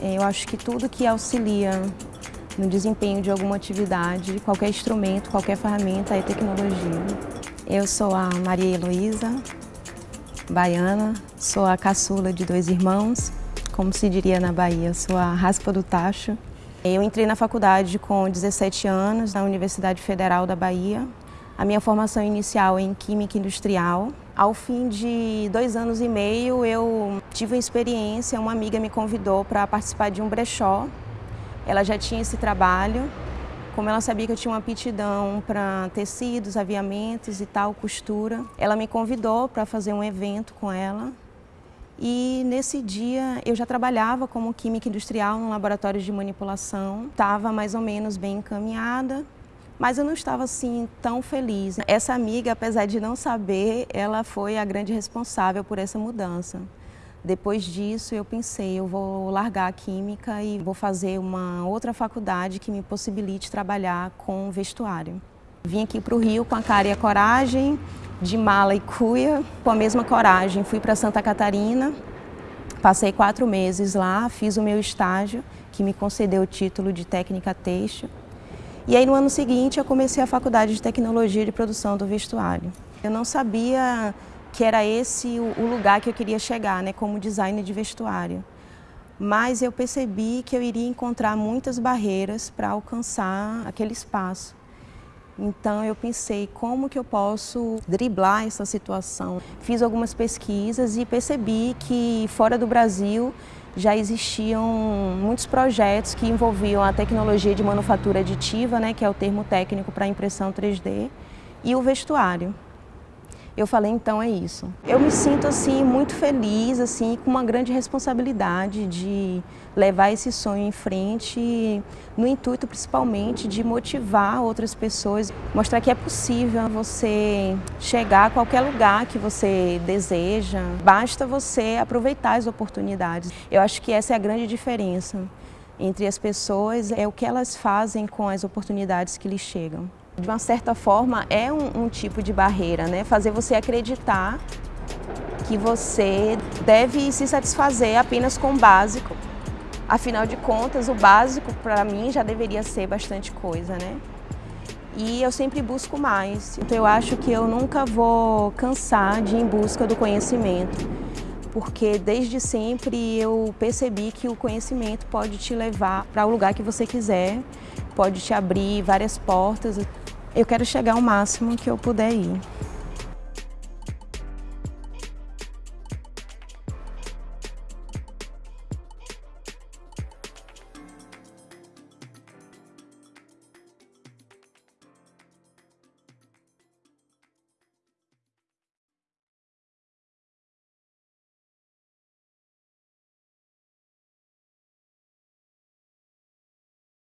É, eu acho que tudo que auxilia no desempenho de alguma atividade, qualquer instrumento, qualquer ferramenta é tecnologia. Eu sou a Maria Heloísa, baiana, sou a caçula de dois irmãos, como se diria na Bahia, sou a raspa do tacho. Eu entrei na faculdade com 17 anos, na Universidade Federal da Bahia. A minha formação inicial é em Química Industrial. Ao fim de dois anos e meio, eu tive uma experiência, uma amiga me convidou para participar de um brechó. Ela já tinha esse trabalho, como ela sabia que eu tinha uma aptidão para tecidos, aviamentos e tal, costura, ela me convidou para fazer um evento com ela. E nesse dia eu já trabalhava como química industrial no laboratório de manipulação, estava mais ou menos bem encaminhada, mas eu não estava assim tão feliz. Essa amiga, apesar de não saber, ela foi a grande responsável por essa mudança. Depois disso, eu pensei, eu vou largar a química e vou fazer uma outra faculdade que me possibilite trabalhar com vestuário. Vim aqui para o Rio com a cara e a coragem, de mala e cuia, com a mesma coragem. Fui para Santa Catarina, passei quatro meses lá, fiz o meu estágio, que me concedeu o título de técnica têxtil. E aí no ano seguinte eu comecei a faculdade de tecnologia de produção do vestuário. Eu não sabia que era esse o lugar que eu queria chegar, né, como designer de vestuário. Mas eu percebi que eu iria encontrar muitas barreiras para alcançar aquele espaço. Então eu pensei como que eu posso driblar essa situação. Fiz algumas pesquisas e percebi que fora do Brasil já existiam muitos projetos que envolviam a tecnologia de manufatura aditiva, né, que é o termo técnico para impressão 3D, e o vestuário. Eu falei, então é isso. Eu me sinto assim muito feliz, assim, com uma grande responsabilidade de levar esse sonho em frente, no intuito principalmente de motivar outras pessoas, mostrar que é possível você chegar a qualquer lugar que você deseja, basta você aproveitar as oportunidades. Eu acho que essa é a grande diferença entre as pessoas, é o que elas fazem com as oportunidades que lhes chegam de uma certa forma, é um, um tipo de barreira, né? Fazer você acreditar que você deve se satisfazer apenas com o básico. Afinal de contas, o básico para mim já deveria ser bastante coisa, né? E eu sempre busco mais. Então eu acho que eu nunca vou cansar de ir em busca do conhecimento, porque desde sempre eu percebi que o conhecimento pode te levar para o lugar que você quiser, pode te abrir várias portas. Eu quero chegar ao máximo que eu puder ir.